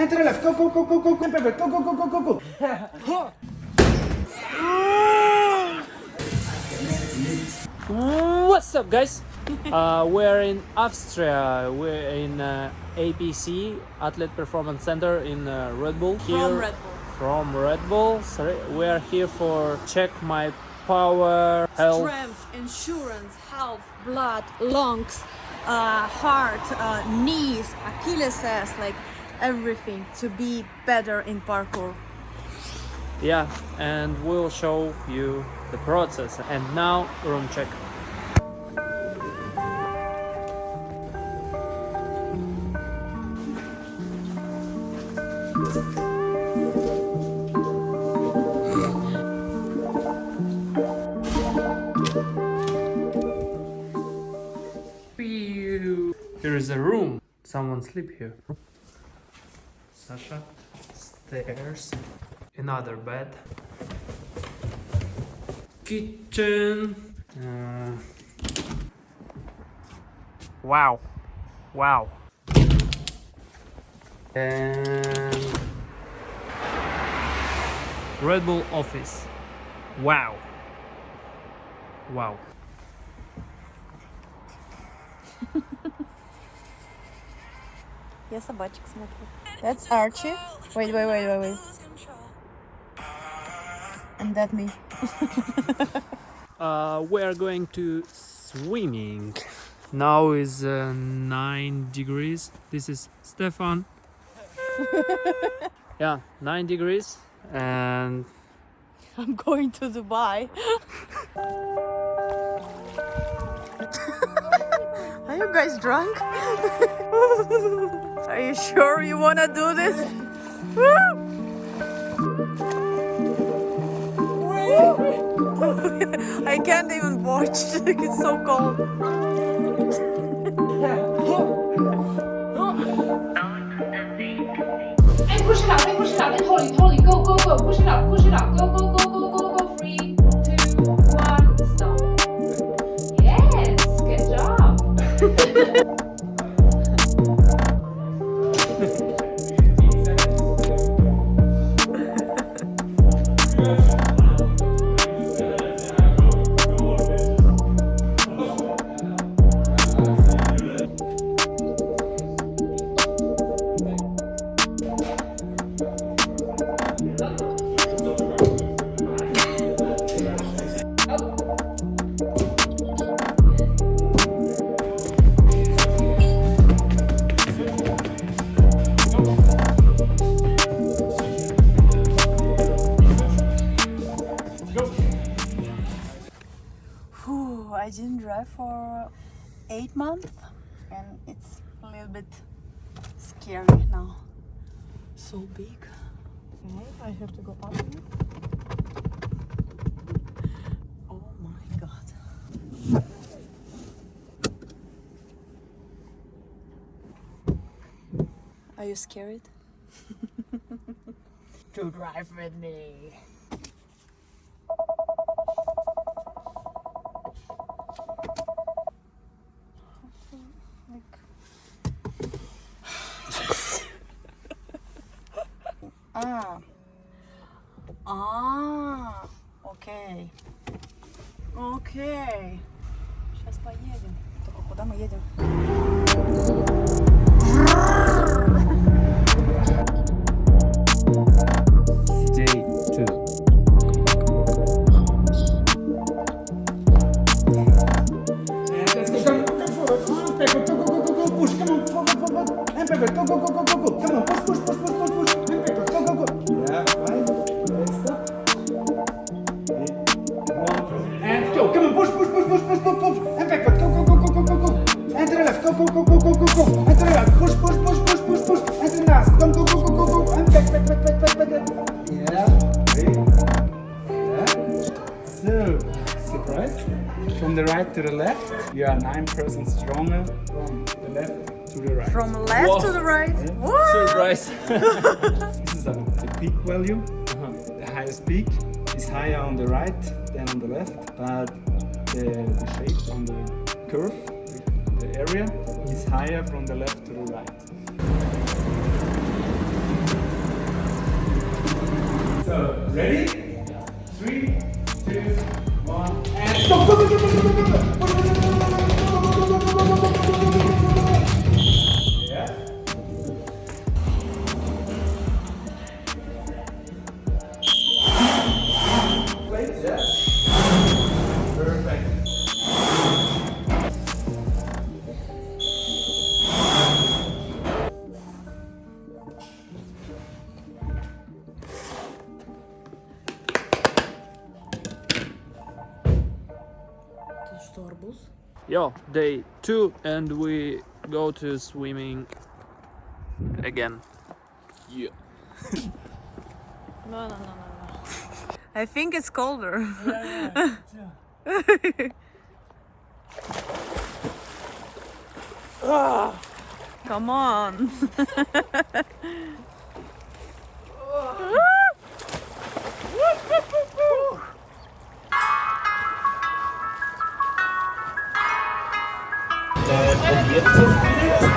And left. Go, go, go, go, go, go, baby. Go, go, go, go, go, go. What's up, guys? uh, we're in Austria. We're in uh, APC Athlete Performance Center in uh, Red Bull. From Red Bull. From Red Bull. Sorry, we are here for check my power, health. Strength, endurance, health, blood, lungs, uh, heart, uh, knees, Achilles's, like everything to be better in parkour. Yeah, and we'll show you the process. And now room check. Here is a room. Someone sleep here. Sasha, stairs, another bed, kitchen. Uh, wow, wow. And Red Bull office. Wow. Wow. Я собачек смотрю. That's Archie. Wait, wait, wait, wait, wait. And that me. uh, we are going to swimming. Now is uh, 9 degrees. This is Stefan. yeah, 9 degrees and I'm going to Dubai. Are you guys drunk? Are you sure you wanna do this? I can't even watch, it's so cold. And push it up, and push it up, and totally, totally, go, go, go, push it up, push it up, go, go, go, For eight months and it's a little bit scary now. So big. Okay, I have to go up here. Oh my god. Are you scared? to drive with me. А. А. Окей. Окей. Сейчас поедем. Только куда мы едем? From the right to the left, you are nine percent stronger from the left to the right. From left Whoa. to the right? Yeah. What? Surprise! this is a, the peak value. Uh -huh. The highest peak is higher on the right than on the left, but the, the shape on the curve, the area, is higher from the left to the right. So, ready? Three, トップ。Yo, day two, and we go to swimming again. Yeah. No, no, no, no, no. I think it's colder. Yeah, yeah, yeah. Come on. Jetzt ist die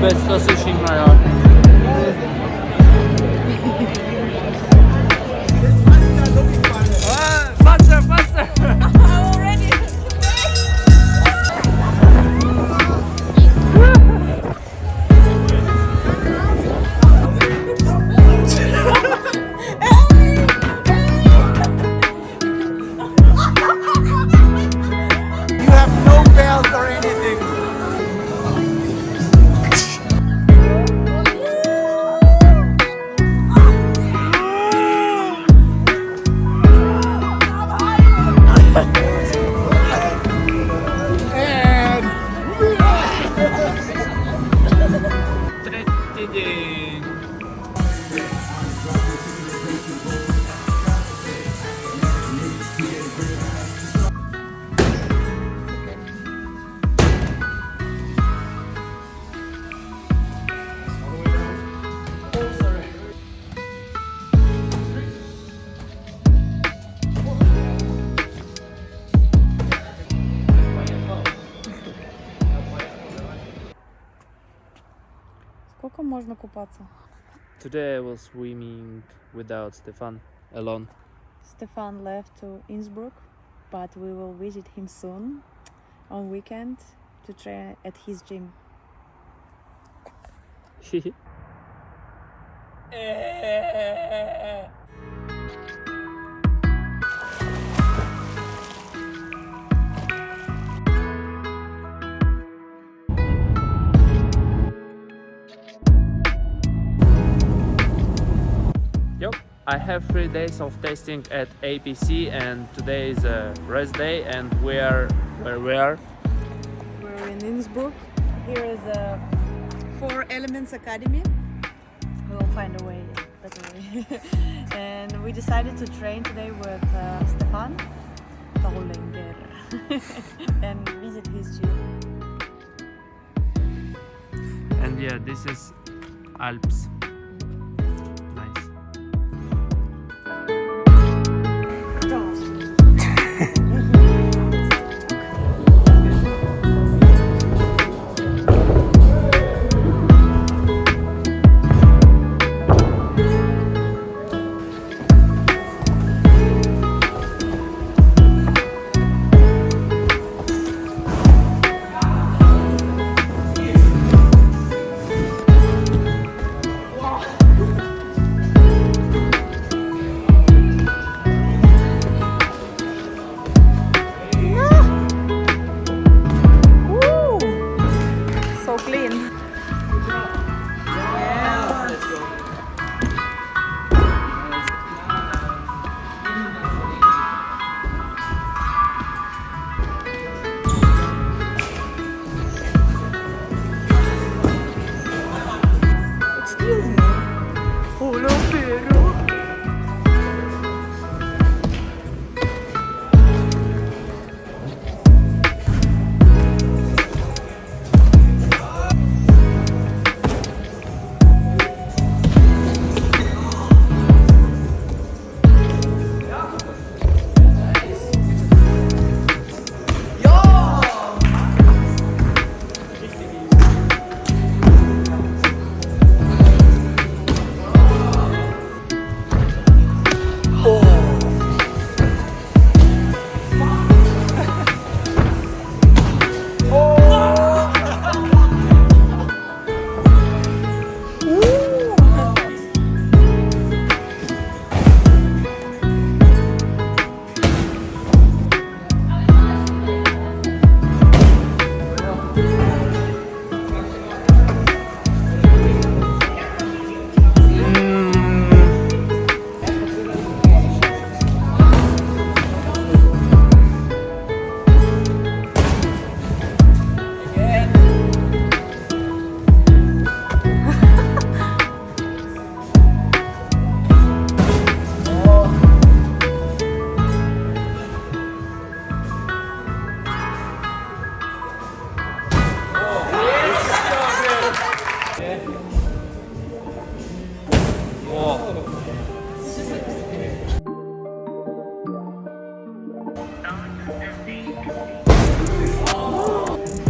به احساسش این Yeah. Сколько можно купаться? Today I was swimming without Stefan, alone. Stefan left to Innsbruck, but we will visit him soon on weekend to train at his gym. I have three days of testing at APC and today is a rest day and we are where we are. We're in Innsbruck. Here is a Four Elements Academy. We'll find a way, better way. and we decided to train today with uh, Stefan Tollinger and visit his gym. And yeah, this is Alps. Oh!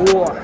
War.